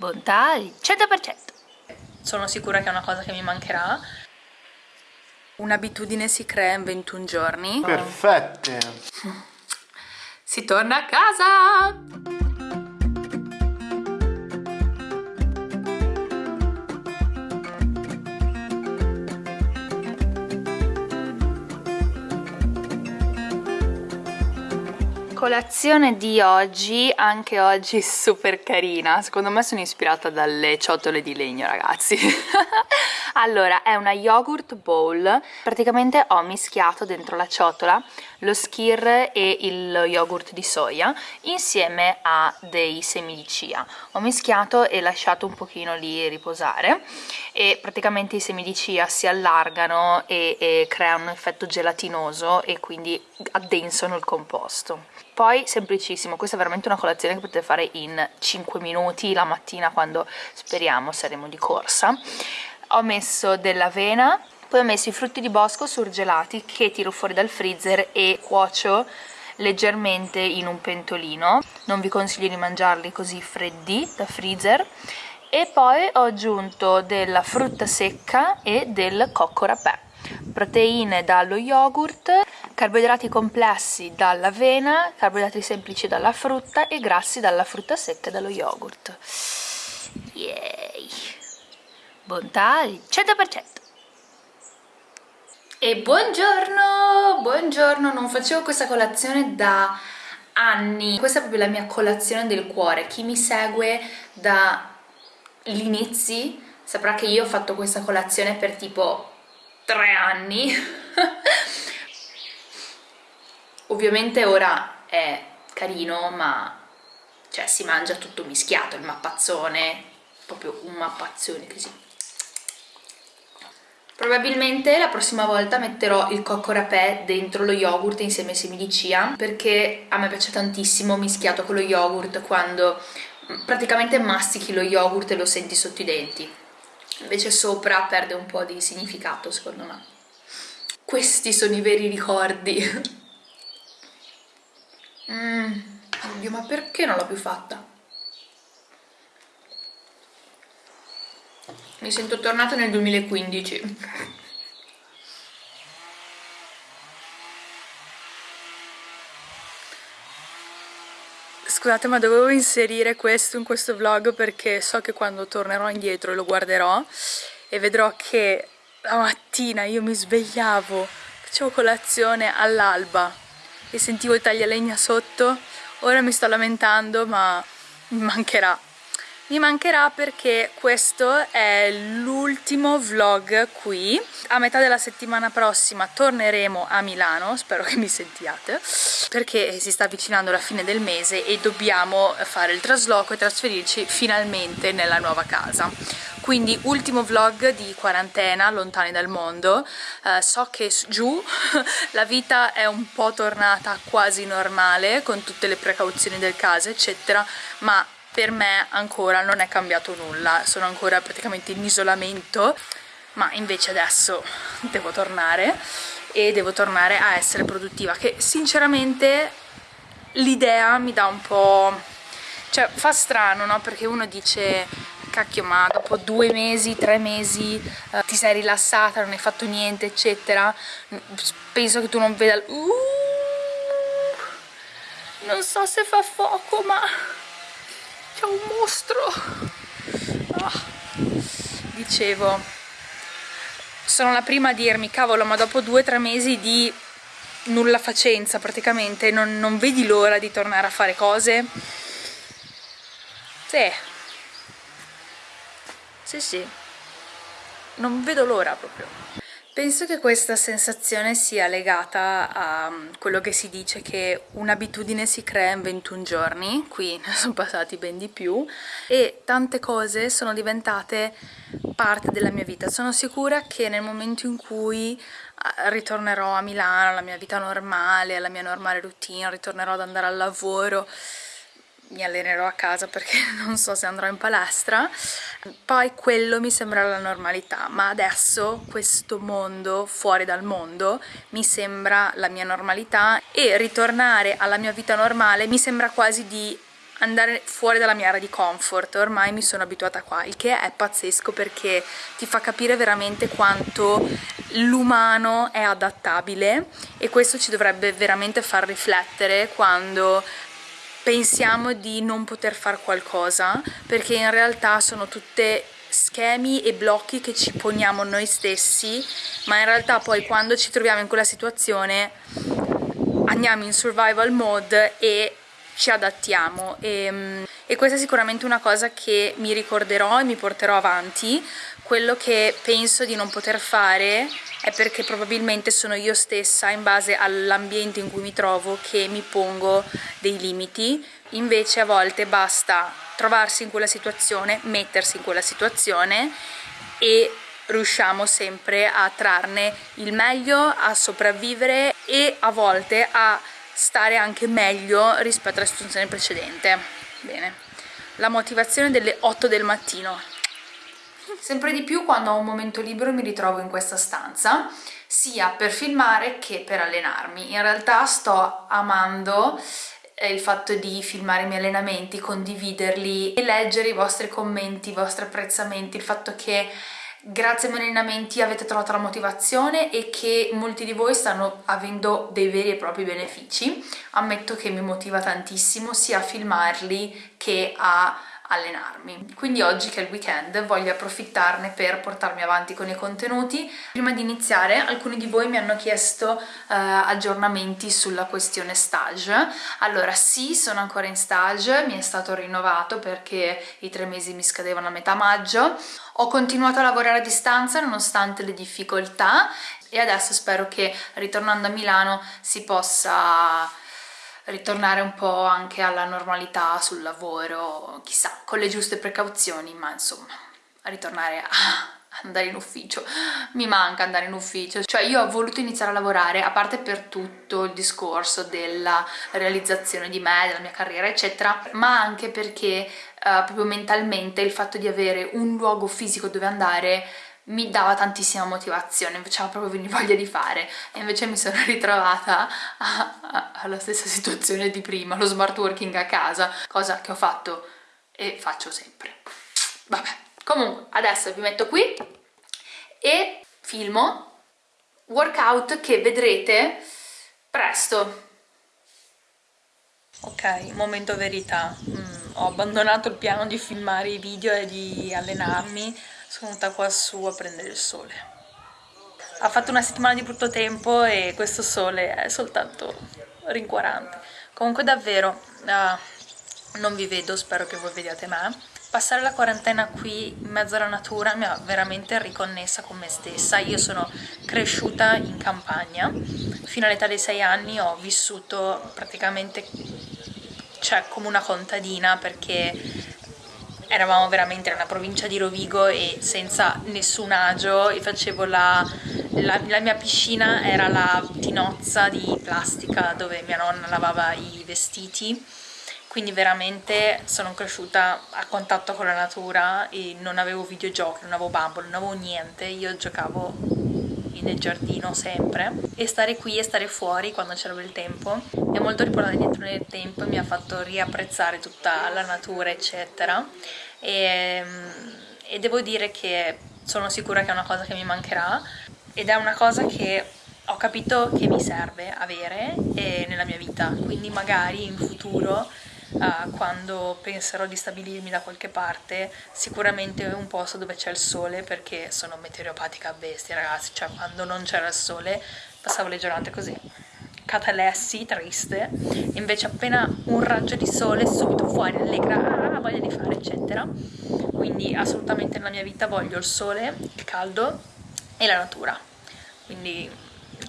bontà al 100%. Sono sicura che è una cosa che mi mancherà. Un'abitudine si crea in 21 giorni. Perfette! Si torna a casa! Colazione di oggi, anche oggi super carina, secondo me sono ispirata dalle ciotole di legno ragazzi allora è una yogurt bowl praticamente ho mischiato dentro la ciotola lo skir e il yogurt di soia insieme a dei semi di chia. Ho mischiato e lasciato un pochino lì riposare e praticamente i semi di chia si allargano e, e creano un effetto gelatinoso e quindi addensano il composto. Poi semplicissimo, questa è veramente una colazione che potete fare in 5 minuti la mattina quando speriamo saremo di corsa ho messo dell'avena poi ho messo i frutti di bosco surgelati che tiro fuori dal freezer e cuocio leggermente in un pentolino non vi consiglio di mangiarli così freddi da freezer e poi ho aggiunto della frutta secca e del cocco rapè proteine dallo yogurt carboidrati complessi dall'avena, carboidrati semplici dalla frutta e grassi dalla frutta secca e dallo yogurt. Yay! Bontà al 100%! E buongiorno! Buongiorno! Non facevo questa colazione da anni. Questa è proprio la mia colazione del cuore. Chi mi segue dall'inizio saprà che io ho fatto questa colazione per tipo tre anni ovviamente ora è carino ma cioè si mangia tutto mischiato il mappazzone proprio un mappazzone così probabilmente la prossima volta metterò il cocco rapè dentro lo yogurt insieme ai semi di chia perché a me piace tantissimo mischiato con lo yogurt quando praticamente mastichi lo yogurt e lo senti sotto i denti. Invece sopra perde un po' di significato secondo me. Questi sono i veri ricordi. Mm, oddio, ma perché non l'ho più fatta? Mi sento tornata nel 2015. Scusate ma dovevo inserire questo in questo vlog perché so che quando tornerò indietro lo guarderò e vedrò che la mattina io mi svegliavo, facevo colazione all'alba e sentivo il taglialegna sotto ora mi sto lamentando ma mi mancherà mi mancherà perché questo è l'ultimo vlog qui. A metà della settimana prossima torneremo a Milano spero che mi sentiate perché si sta avvicinando la fine del mese e dobbiamo fare il trasloco e trasferirci finalmente nella nuova casa. Quindi ultimo vlog di quarantena lontani dal mondo. Uh, so che giù la vita è un po' tornata quasi normale con tutte le precauzioni del caso eccetera ma per me ancora non è cambiato nulla sono ancora praticamente in isolamento ma invece adesso devo tornare e devo tornare a essere produttiva che sinceramente l'idea mi dà un po' cioè fa strano no? perché uno dice cacchio ma dopo due mesi, tre mesi uh, ti sei rilassata, non hai fatto niente eccetera penso che tu non veda uh, non so se fa fuoco ma c'è un mostro ah. dicevo sono la prima a dirmi cavolo ma dopo due o tre mesi di nulla facenza praticamente non, non vedi l'ora di tornare a fare cose sì sì sì, non vedo l'ora proprio. Penso che questa sensazione sia legata a mm, quello che si dice che un'abitudine si crea in 21 giorni, qui ne sono passati ben di più, e tante cose sono diventate parte della mia vita. Sono sicura che nel momento in cui ritornerò a Milano, alla mia vita normale, alla mia normale routine, ritornerò ad andare al lavoro, mi allenerò a casa perché non so se andrò in palestra. Poi quello mi sembra la normalità ma adesso questo mondo fuori dal mondo mi sembra la mia normalità e ritornare alla mia vita normale mi sembra quasi di andare fuori dalla mia area di comfort, ormai mi sono abituata qua, il che è pazzesco perché ti fa capire veramente quanto l'umano è adattabile e questo ci dovrebbe veramente far riflettere quando pensiamo di non poter fare qualcosa perché in realtà sono tutte schemi e blocchi che ci poniamo noi stessi ma in realtà poi quando ci troviamo in quella situazione andiamo in survival mode e ci adattiamo. E, mm, e questa è sicuramente una cosa che mi ricorderò e mi porterò avanti quello che penso di non poter fare è perché probabilmente sono io stessa in base all'ambiente in cui mi trovo che mi pongo dei limiti invece a volte basta trovarsi in quella situazione, mettersi in quella situazione e riusciamo sempre a trarne il meglio, a sopravvivere e a volte a stare anche meglio rispetto alla situazione precedente. Bene, la motivazione delle 8 del mattino. Sempre di più quando ho un momento libero mi ritrovo in questa stanza, sia per filmare che per allenarmi. In realtà sto amando eh, il fatto di filmare i miei allenamenti, condividerli e leggere i vostri commenti, i vostri apprezzamenti, il fatto che grazie ai miei allenamenti avete trovato la motivazione e che molti di voi stanno avendo dei veri e propri benefici. Ammetto che mi motiva tantissimo sia a filmarli che a allenarmi. Quindi oggi che è il weekend voglio approfittarne per portarmi avanti con i contenuti. Prima di iniziare alcuni di voi mi hanno chiesto uh, aggiornamenti sulla questione stage. Allora sì, sono ancora in stage, mi è stato rinnovato perché i tre mesi mi scadevano a metà maggio. Ho continuato a lavorare a distanza nonostante le difficoltà e adesso spero che ritornando a Milano si possa ritornare un po' anche alla normalità sul lavoro, chissà, con le giuste precauzioni, ma insomma, ritornare a andare in ufficio, mi manca andare in ufficio, cioè io ho voluto iniziare a lavorare, a parte per tutto il discorso della realizzazione di me, della mia carriera eccetera, ma anche perché uh, proprio mentalmente il fatto di avere un luogo fisico dove andare mi dava tantissima motivazione, mi faceva proprio venire voglia di fare e invece mi sono ritrovata a, a, alla stessa situazione di prima, lo smart working a casa, cosa che ho fatto e faccio sempre. Vabbè, comunque adesso vi metto qui e filmo workout che vedrete presto. Ok, momento verità. Mm, ho abbandonato il piano di filmare i video e di allenarmi sono venuta qua su a prendere il sole. Ha fatto una settimana di brutto tempo e questo sole è soltanto rincuorante. Comunque davvero uh, non vi vedo, spero che voi vediate me. Passare la quarantena qui in mezzo alla natura mi ha veramente riconnessa con me stessa. Io sono cresciuta in campagna. Fino all'età dei 6 anni ho vissuto praticamente cioè come una contadina perché eravamo veramente nella provincia di Rovigo e senza nessun agio e facevo la, la, la, mia piscina era la tinozza di plastica dove mia nonna lavava i vestiti. Quindi veramente sono cresciuta a contatto con la natura e non avevo videogiochi, non avevo bambole, non avevo niente, io giocavo nel giardino sempre e stare qui e stare fuori quando c'era il tempo. Ha molto riportato dietro nel tempo e mi ha fatto riapprezzare tutta la natura eccetera. E, e devo dire che sono sicura che è una cosa che mi mancherà ed è una cosa che ho capito che mi serve avere nella mia vita. Quindi magari in futuro uh, quando penserò di stabilirmi da qualche parte sicuramente un posto dove c'è il sole perché sono meteoropatica a bestia ragazzi. Cioè quando non c'era il sole passavo le giornate così. Catalessi, triste. Invece appena un raggio di sole subito fuori allegra ah, voglia di fare eccetera. Quindi assolutamente nella mia vita voglio il sole, il caldo e la natura. Quindi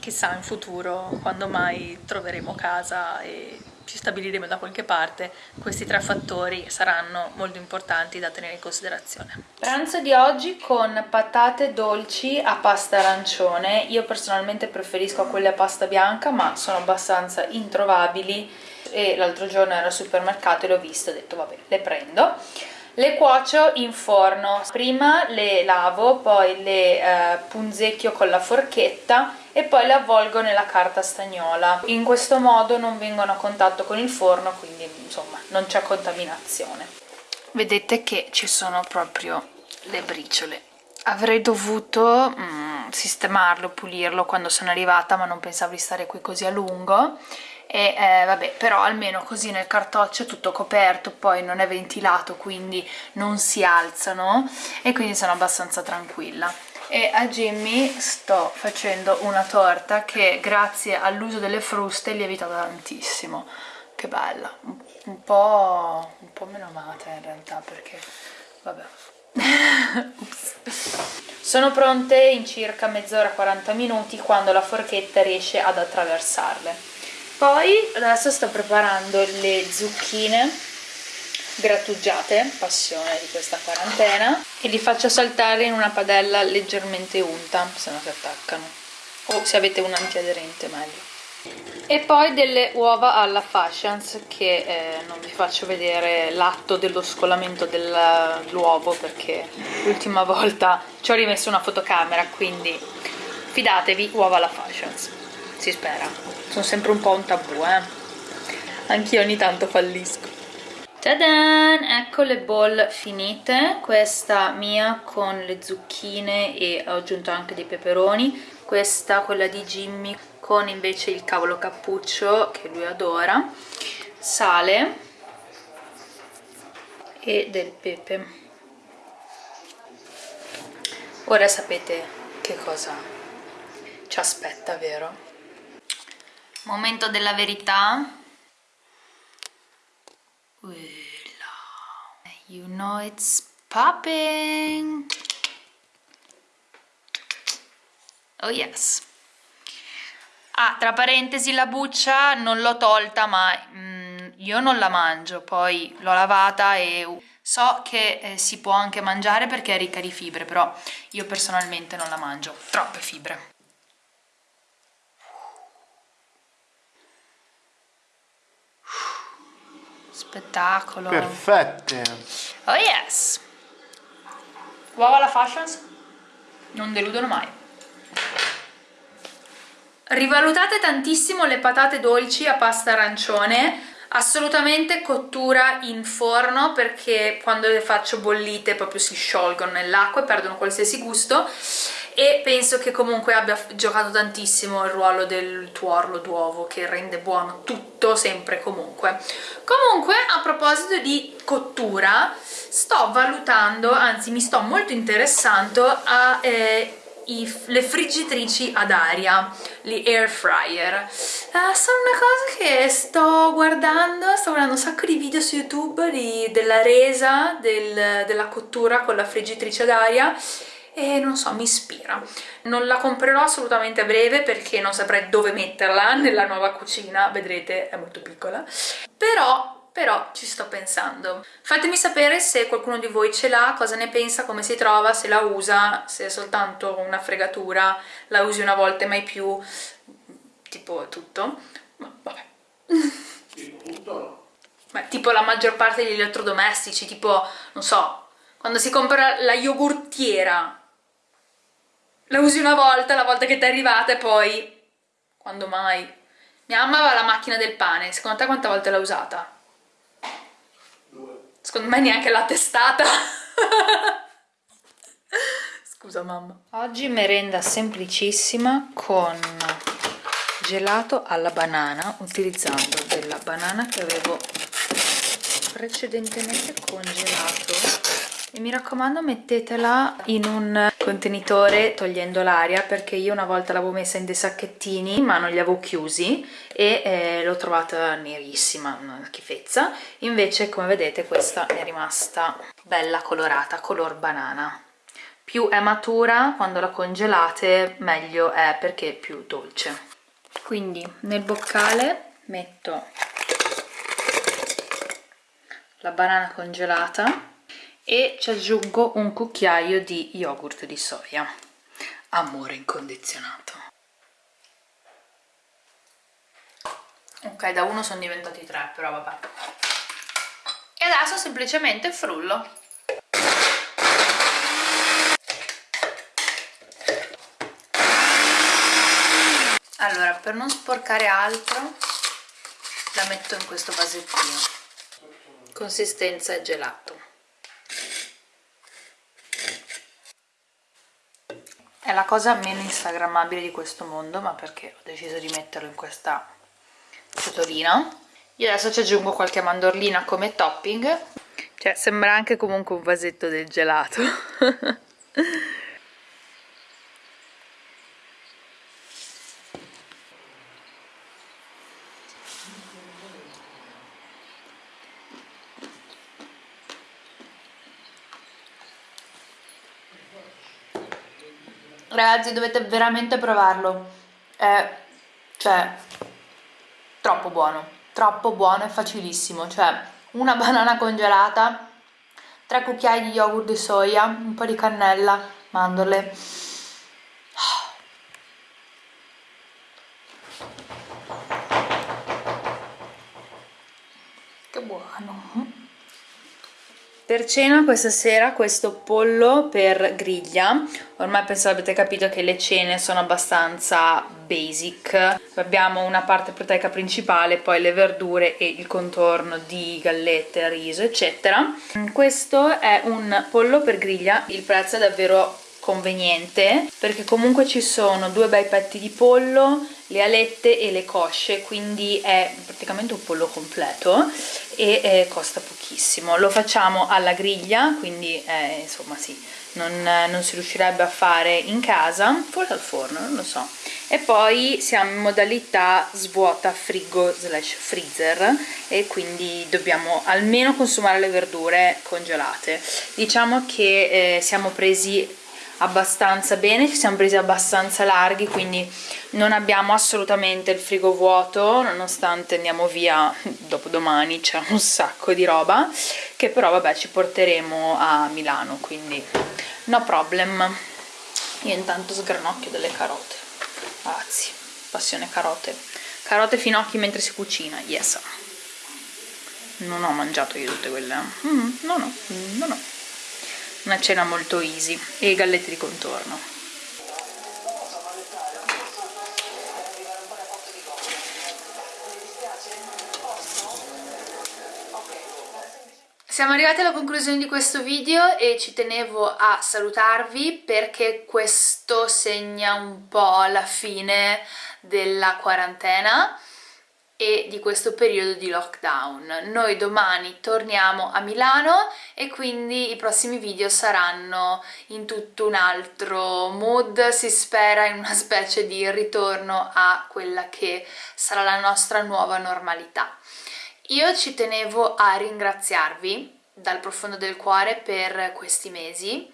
chissà in futuro quando mai troveremo casa e ci stabiliremo da qualche parte, questi tre fattori saranno molto importanti da tenere in considerazione. Pranzo di oggi con patate dolci a pasta arancione, io personalmente preferisco quelle a pasta bianca ma sono abbastanza introvabili e l'altro giorno ero al supermercato e le ho viste, ho detto vabbè le prendo. Le cuocio in forno. Prima le lavo poi le eh, punzecchio con la forchetta e poi le avvolgo nella carta stagnola. In questo modo non vengono a contatto con il forno quindi insomma non c'è contaminazione. Vedete che ci sono proprio le briciole. Avrei dovuto mm, sistemarlo, pulirlo quando sono arrivata ma non pensavo di stare qui così a lungo e eh, vabbè però almeno così nel cartoccio è tutto coperto poi non è ventilato quindi non si alzano e quindi sono abbastanza tranquilla. E a Jimmy sto facendo una torta che grazie all'uso delle fruste lievita tantissimo. Che bella. Un po', un po meno amata in realtà perché vabbè. Sono pronte in circa mezz'ora 40 minuti quando la forchetta riesce ad attraversarle poi adesso sto preparando le zucchine grattugiate, passione di questa quarantena e li faccio saltare in una padella leggermente unta se no si attaccano. O se avete un antiaderente meglio. E poi delle uova alla fashions che eh, non vi faccio vedere l'atto dello scolamento dell'uovo perché l'ultima volta ci ho rimesso una fotocamera quindi fidatevi uova alla fashions si spera. Sono sempre un po' un tabù eh. Anch'io ogni tanto fallisco. Tadan! Ecco le bowl finite, questa mia con le zucchine e ho aggiunto anche dei peperoni, questa quella di Jimmy con invece il cavolo cappuccio che lui adora. Sale. E del pepe. Ora sapete che cosa ci aspetta vero? Momento della verità. You know it's popping. Oh yes. Ah, tra parentesi la buccia non l'ho tolta ma mm, io non la mangio, poi l'ho lavata e so che eh, si può anche mangiare perché è ricca di fibre, però io personalmente non la mangio, troppe fibre. Spettacolo! Perfette! Oh yes! Uova alla fashions non deludono mai. Rivalutate tantissimo le patate dolci a pasta arancione, assolutamente cottura in forno perché quando le faccio bollite proprio si sciolgono nell'acqua e perdono qualsiasi gusto e penso che comunque abbia giocato tantissimo il ruolo del tuorlo d'uovo che rende buono tutto sempre e comunque. Comunque a proposito di cottura sto valutando, anzi mi sto molto interessando a eh, i, le friggitrici ad aria, gli air fryer. Uh, sono una cosa che sto guardando, sto guardando un sacco di video su YouTube di, della resa del, della cottura con la friggitrice ad aria e non so, mi ispira. Non la comprerò assolutamente a breve perché non saprei dove metterla nella nuova cucina, vedrete è molto piccola, però però ci sto pensando. Fatemi sapere se qualcuno di voi ce l'ha, cosa ne pensa, come si trova, se la usa, se è soltanto una fregatura, la usi una volta e mai più, tipo tutto. Ma vabbè. Ma tipo la maggior parte degli elettrodomestici, tipo, non so, quando si compra la yogurtiera, la usi una volta, la volta che ti è arrivata e poi, quando mai? Mia mamma aveva la macchina del pane, secondo te quante volte l'ha usata? Secondo me neanche la testata. Scusa mamma. Oggi merenda semplicissima con gelato alla banana utilizzando della banana che avevo precedentemente congelato e mi raccomando mettetela in un contenitore togliendo l'aria perché io una volta l'avevo messa in dei sacchettini ma non li avevo chiusi e eh, l'ho trovata nerissima, una schifezza. Invece come vedete questa è rimasta bella colorata, color banana. Più è matura quando la congelate meglio è perché è più dolce. Quindi nel boccale metto la banana congelata e ci aggiungo un cucchiaio di yogurt di soia. Amore incondizionato. Ok da uno sono diventati tre però vabbè. E adesso semplicemente frullo. Allora per non sporcare altro la metto in questo vasettino. Consistenza gelato. È la cosa meno instagrammabile di questo mondo ma perché ho deciso di metterlo in questa ciotolina. Io adesso ci aggiungo qualche mandorlina come topping. Cioè sembra anche comunque un vasetto del gelato ragazzi dovete veramente provarlo. È cioè troppo buono. Troppo buono e facilissimo. Cioè una banana congelata 3 cucchiai di yogurt di soia un po' di cannella mandorle che buono per cena questa sera questo pollo per griglia, ormai penso abbiate capito che le cene sono abbastanza basic, abbiamo una parte proteica principale, poi le verdure e il contorno di gallette, riso eccetera. Questo è un pollo per griglia, il prezzo è davvero conveniente perché comunque ci sono due bei petti di pollo, le alette e le cosce, quindi è praticamente un pollo completo e eh, costa pochissimo. Lo facciamo alla griglia, quindi eh, insomma sì, non, non, si riuscirebbe a fare in casa, forse al forno, non lo so. E poi siamo in modalità svuota frigo slash freezer e quindi dobbiamo almeno consumare le verdure congelate. Diciamo che eh, siamo presi abbastanza bene, ci siamo presi abbastanza larghi quindi non abbiamo assolutamente il frigo vuoto nonostante andiamo via dopo domani c'è un sacco di roba che però vabbè ci porteremo a Milano quindi no problem. Io intanto sgranocchio delle carote. Ragazzi, passione carote. Carote finocchi mentre si cucina, yes. Non ho mangiato io tutte quelle mm, no no, no no una cena molto easy e gallette di contorno. Siamo arrivati alla conclusione di questo video e ci tenevo a salutarvi perché questo segna un po' la fine della quarantena e di questo periodo di lockdown. Noi domani torniamo a Milano e quindi i prossimi video saranno in tutto un altro mood, si spera in una specie di ritorno a quella che sarà la nostra nuova normalità. Io ci tenevo a ringraziarvi dal profondo del cuore per questi mesi,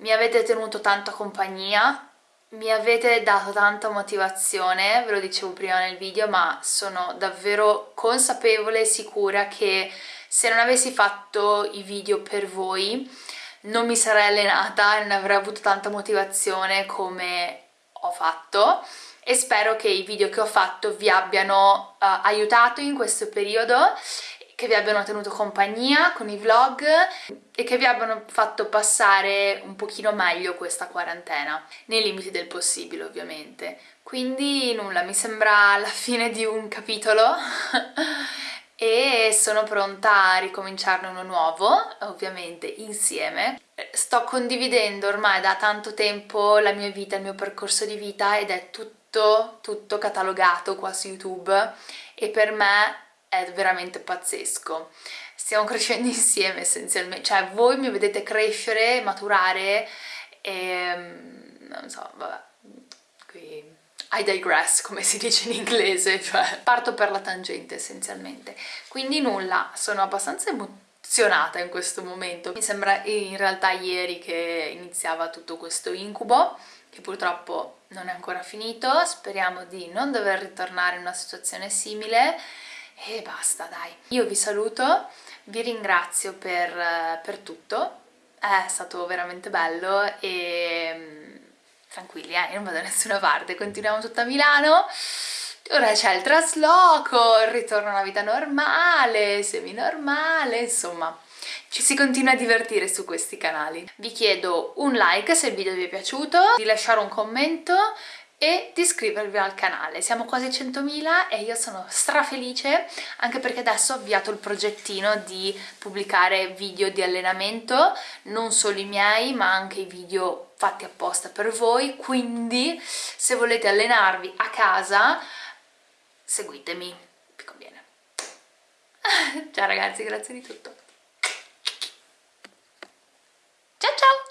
mi avete tenuto tanto compagnia, mi avete dato tanta motivazione, ve lo dicevo prima nel video, ma sono davvero consapevole e sicura che se non avessi fatto i video per voi non mi sarei allenata e non avrei avuto tanta motivazione come ho fatto. E spero che i video che ho fatto vi abbiano uh, aiutato in questo periodo che vi abbiano tenuto compagnia con i vlog e che vi abbiano fatto passare un pochino meglio questa quarantena, nei limiti del possibile ovviamente. Quindi nulla, mi sembra la fine di un capitolo e sono pronta a ricominciarne uno nuovo, ovviamente insieme. Sto condividendo ormai da tanto tempo la mia vita, il mio percorso di vita ed è tutto, tutto catalogato qua su YouTube e per me è veramente pazzesco. Stiamo crescendo insieme essenzialmente. Cioè voi mi vedete crescere, maturare e mm, non so, vabbè. Qui I digress come si dice in inglese cioè parto per la tangente essenzialmente. Quindi nulla, sono abbastanza emozionata in questo momento. Mi sembra in realtà ieri che iniziava tutto questo incubo che purtroppo non è ancora finito. Speriamo di non dover ritornare in una situazione simile e basta dai. Io vi saluto vi ringrazio per, per tutto. È stato veramente bello e mm, tranquilli eh, non vado da nessuna parte. Continuiamo tutta a Milano. Ora c'è il trasloco, il ritorno a una vita normale, semi-normale, insomma. Ci si continua a divertire su questi canali. Vi chiedo un like se il video vi è piaciuto, di lasciare un commento e di iscrivervi al canale. Siamo quasi 100.000 e io sono strafelice anche perché adesso ho avviato il progettino di pubblicare video di allenamento, non solo i miei ma anche i video fatti apposta per voi, quindi se volete allenarvi a casa seguitemi, vi conviene. Ciao ragazzi, grazie di tutto. Ciao ciao!